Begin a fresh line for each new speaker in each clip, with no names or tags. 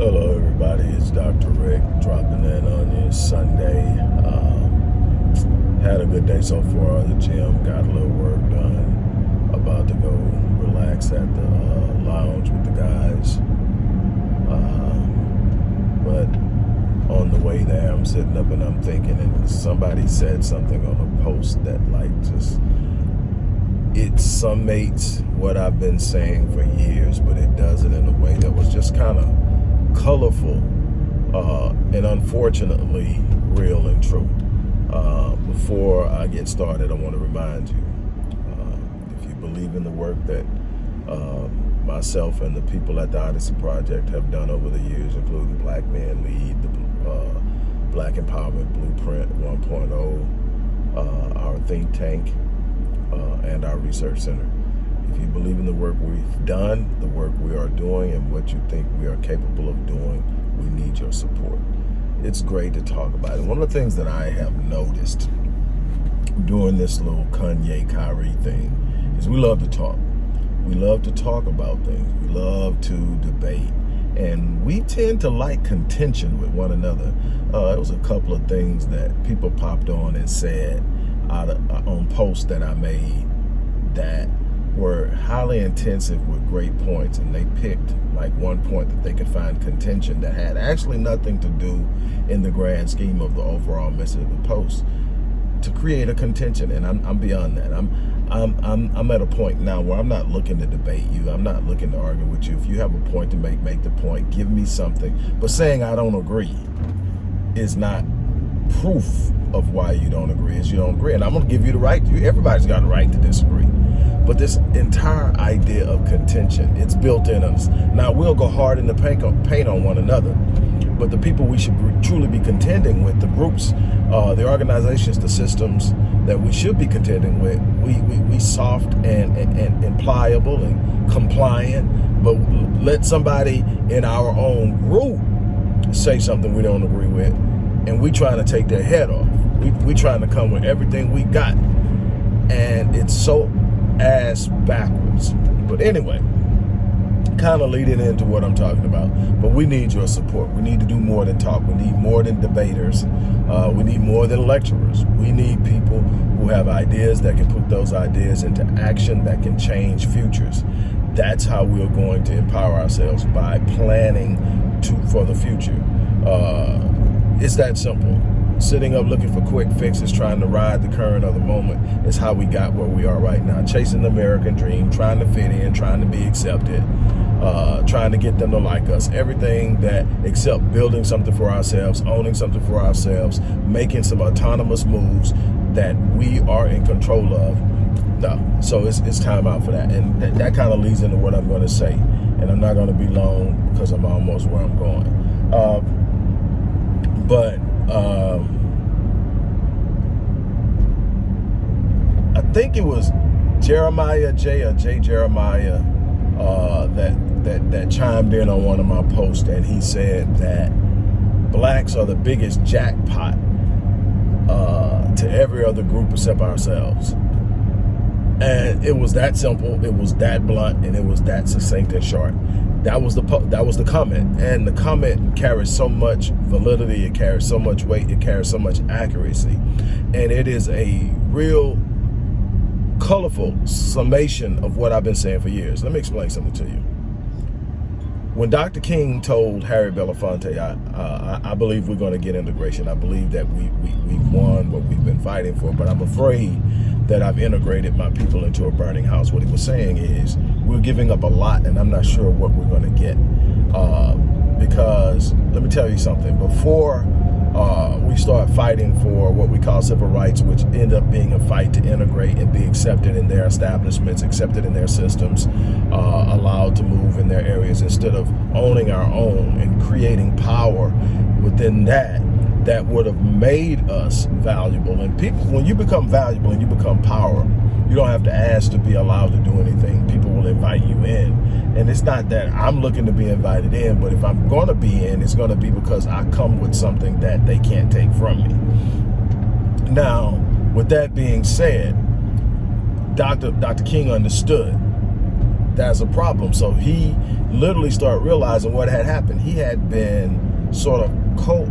Hello, everybody. It's Dr. Rick dropping in on you Sunday. Um, had a good day so far at the gym. Got a little work done. About to go relax at the uh, lounge with the guys. Um, but on the way there, I'm sitting up and I'm thinking, and somebody said something on a post that like just it summates what I've been saying for years, but it does it in a way that was just kind of colorful uh, and unfortunately real and true. Uh, before I get started, I want to remind you, uh, if you believe in the work that uh, myself and the people at the Odyssey Project have done over the years, including Black Men Lead, the uh, Black Empowerment Blueprint 1.0, uh, our think tank, and our research center. If you believe in the work we've done, the work we are doing, and what you think we are capable of doing, we need your support. It's great to talk about it. One of the things that I have noticed doing this little Kanye Kyrie thing is we love to talk. We love to talk about things. We love to debate. And we tend to like contention with one another. Uh, there was a couple of things that people popped on and said of, uh, on posts that I made that were highly intensive with great points and they picked like one point that they could find contention that had actually nothing to do in the grand scheme of the overall message of the post to create a contention and I'm, I'm beyond that. I'm I'm, I'm I'm at a point now where I'm not looking to debate you. I'm not looking to argue with you. If you have a point to make make the point. Give me something. But saying I don't agree is not proof of why you don't agree is you don't agree. And I'm gonna give you the right everybody's got a right to disagree. But this entire idea of contention, it's built in us. Now, we'll go hard in the paint on, paint on one another, but the people we should truly be contending with, the groups, uh, the organizations, the systems that we should be contending with, we, we, we soft and, and, and pliable and compliant, but let somebody in our own group say something we don't agree with, and we trying to take their head off. We, we trying to come with everything we got. And it's so ass backwards. But anyway, kind of leading into what I'm talking about. But we need your support. We need to do more than talk. We need more than debaters. Uh, we need more than lecturers. We need people who have ideas that can put those ideas into action that can change futures. That's how we're going to empower ourselves by planning to for the future. Uh, it's that simple sitting up looking for quick fixes, trying to ride the current of the moment is how we got where we are right now. Chasing the American dream, trying to fit in, trying to be accepted, uh, trying to get them to like us. Everything that except building something for ourselves, owning something for ourselves, making some autonomous moves that we are in control of. No, so it's, it's time out for that. And th that kind of leads into what I'm going to say. And I'm not going to be long because I'm almost where I'm going. Uh, but um, I think it was Jeremiah J or J Jeremiah uh, that that that chimed in on one of my posts, and he said that blacks are the biggest jackpot uh, to every other group except ourselves. And it was that simple, it was that blunt, and it was that succinct and short that was the that was the comment and the comment carries so much validity it carries so much weight it carries so much accuracy and it is a real colorful summation of what I've been saying for years let me explain something to you when Dr. King told Harry Belafonte, I, uh, I, believe we're going to get integration. I believe that we, we, we've won what we've been fighting for, but I'm afraid that I've integrated my people into a burning house. What he was saying is we're giving up a lot and I'm not sure what we're going to get. Uh, because let me tell you something, before uh, we start fighting for what we call civil rights, which end up being a fight to integrate and be accepted in their establishments, accepted in their systems, uh, allowed to move in their areas instead of owning our own and creating power within that that would have made us valuable. And people, when you become valuable and you become power, you don't have to ask to be allowed to do anything. People will invite you in. And it's not that I'm looking to be invited in, but if I'm going to be in, it's going to be because I come with something that they can't take from me. Now, with that being said, Dr. Dr. King understood that's a problem. So he literally started realizing what had happened. He had been sort of co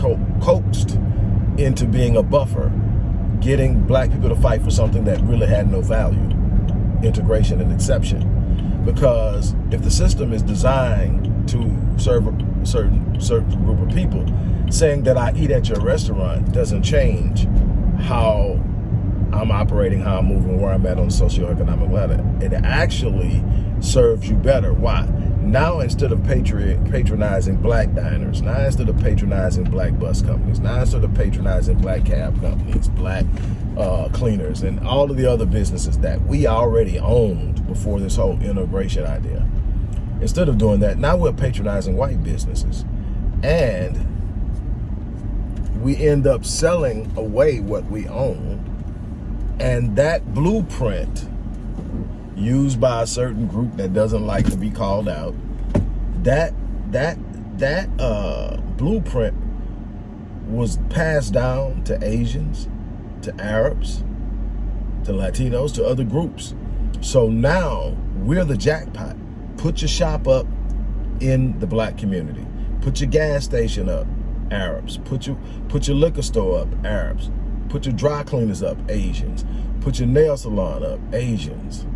co coaxed into being a buffer, getting black people to fight for something that really had no value, integration and exception. Because if the system is designed to serve a certain certain group of people, saying that I eat at your restaurant doesn't change how I'm operating, how I'm moving, where I'm at on the socioeconomic ladder. It actually serves you better. Why? Now instead of patronizing black diners, now instead of patronizing black bus companies, now instead of patronizing black cab companies, black uh, cleaners, and all of the other businesses that we already owned before this whole integration idea. Instead of doing that, now we're patronizing white businesses. And we end up selling away what we own. And that blueprint used by a certain group that doesn't like to be called out, that that that uh, blueprint was passed down to Asians, to Arabs, to Latinos, to other groups. So now we're the jackpot. Put your shop up in the black community. Put your gas station up, Arabs. Put your put your liquor store up, Arabs. Put your dry cleaners up, Asians. Put your nail salon up, Asians.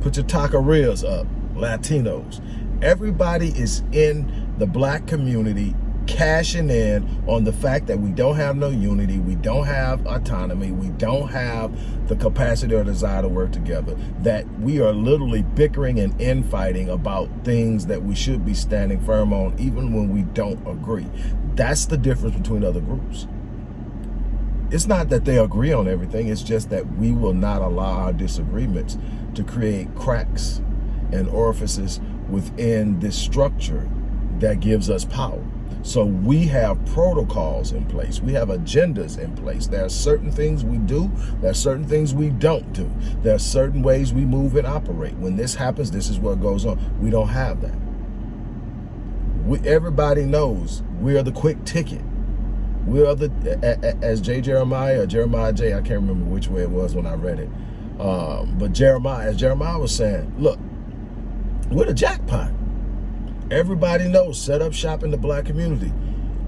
Put your taquerias up, Latinos. Everybody is in the black community cashing in on the fact that we don't have no unity, we don't have autonomy, we don't have the capacity or desire to work together, that we are literally bickering and infighting about things that we should be standing firm on even when we don't agree. That's the difference between other groups. It's not that they agree on everything, it's just that we will not allow our disagreements to create cracks and orifices within this structure that gives us power. So we have protocols in place. We have agendas in place. There are certain things we do. There are certain things we don't do. There are certain ways we move and operate. When this happens, this is what goes on. We don't have that. We, everybody knows we are the quick ticket. We are the, as J. Jeremiah or Jeremiah J, I can't remember which way it was when I read it. Um, but Jeremiah, as Jeremiah was saying, look, we're the jackpot. Everybody knows, set up shop in the black community.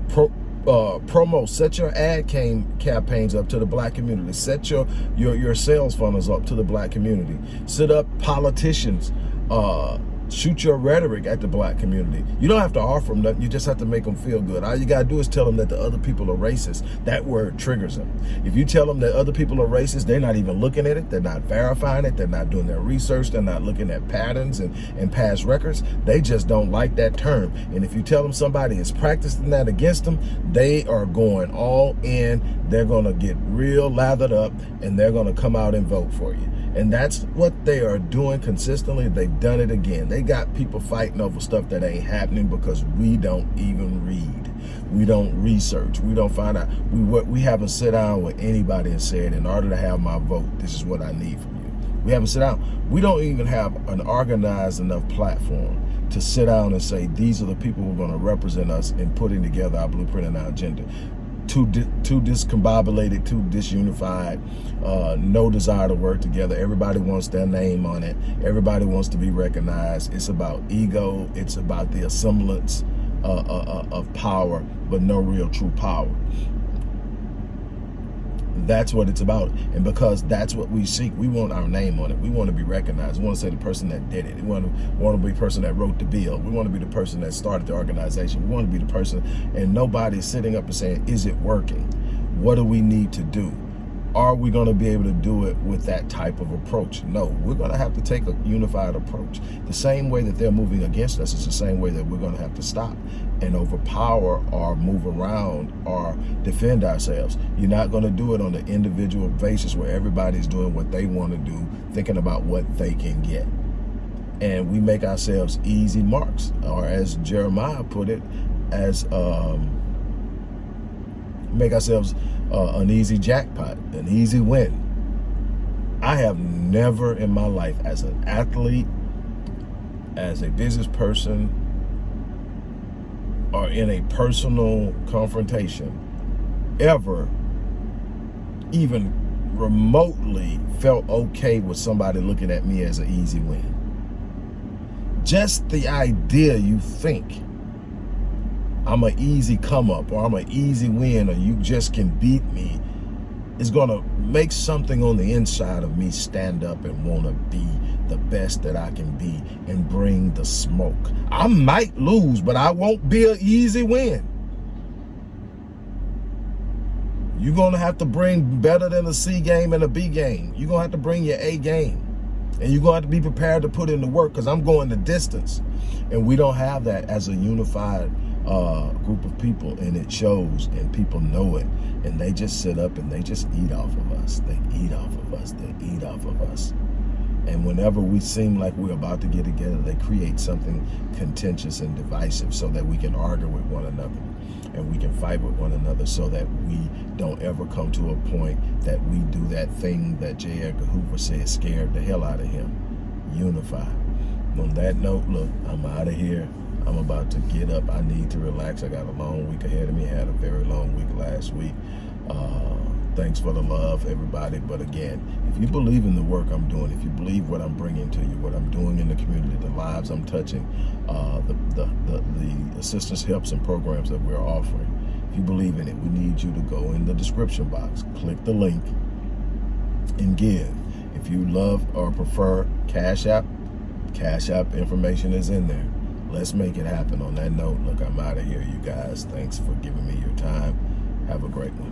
Pro, uh, promo, set your ad came, campaigns up to the black community. Set your, your, your sales funnels up to the black community. Set up politicians, uh, shoot your rhetoric at the black community. You don't have to offer them nothing. You just have to make them feel good. All you got to do is tell them that the other people are racist. That word triggers them. If you tell them that other people are racist, they're not even looking at it. They're not verifying it. They're not doing their research. They're not looking at patterns and, and past records. They just don't like that term. And if you tell them somebody is practicing that against them, they are going all in. They're going to get real lathered up and they're going to come out and vote for you. And that's what they are doing consistently. They've done it again. They got people fighting over stuff that ain't happening because we don't even read. We don't research. We don't find out. We we haven't sat down with anybody and said, in order to have my vote, this is what I need from you. We haven't sat down. We don't even have an organized enough platform to sit down and say, these are the people who are going to represent us in putting together our blueprint and our agenda too too discombobulated, too disunified, uh, no desire to work together. Everybody wants their name on it. Everybody wants to be recognized. It's about ego. It's about the assemblance uh, uh, uh of power, but no real true power. That's what it's about. And because that's what we seek, we want our name on it. We want to be recognized. We want to say the person that did it. We want to, want to be the person that wrote the bill. We want to be the person that started the organization. We want to be the person, and nobody's sitting up and saying, is it working? What do we need to do? are we going to be able to do it with that type of approach? No, we're going to have to take a unified approach. The same way that they're moving against us is the same way that we're going to have to stop and overpower or move around or defend ourselves. You're not going to do it on an individual basis where everybody's doing what they want to do, thinking about what they can get. And we make ourselves easy marks, or as Jeremiah put it, as um, make ourselves uh, an easy jackpot, an easy win. I have never in my life as an athlete, as a business person, or in a personal confrontation, ever even remotely felt okay with somebody looking at me as an easy win. just the idea you think I'm an easy come up or I'm an easy win or you just can beat me is going to make something on the inside of me stand up and want to be the best that I can be and bring the smoke. I might lose, but I won't be an easy win. You're going to have to bring better than a C game and a B game. You're going to have to bring your A game. And you're going to have to be prepared to put in the work because I'm going the distance. And we don't have that as a unified uh, group of people and it shows and people know it and they just sit up and they just eat off of us. They eat off of us. They eat off of us. And whenever we seem like we're about to get together, they create something contentious and divisive so that we can argue with one another and we can fight with one another so that we don't ever come to a point that we do that thing that J. Edgar Hoover said scared the hell out of him. Unify. On that note, look, I'm out of here. I'm about to get up. I need to relax. I got a long week ahead of me. I had a very long week last week. Uh, thanks for the love, everybody. But again, if you believe in the work I'm doing, if you believe what I'm bringing to you, what I'm doing in the community, the lives I'm touching, uh, the, the, the, the assistance helps and programs that we're offering, if you believe in it, we need you to go in the description box, click the link, and give. If you love or prefer Cash App, Cash App information is in there. Let's make it happen. On that note look i'm out of here you guys. Thanks for giving me your time. Have a great one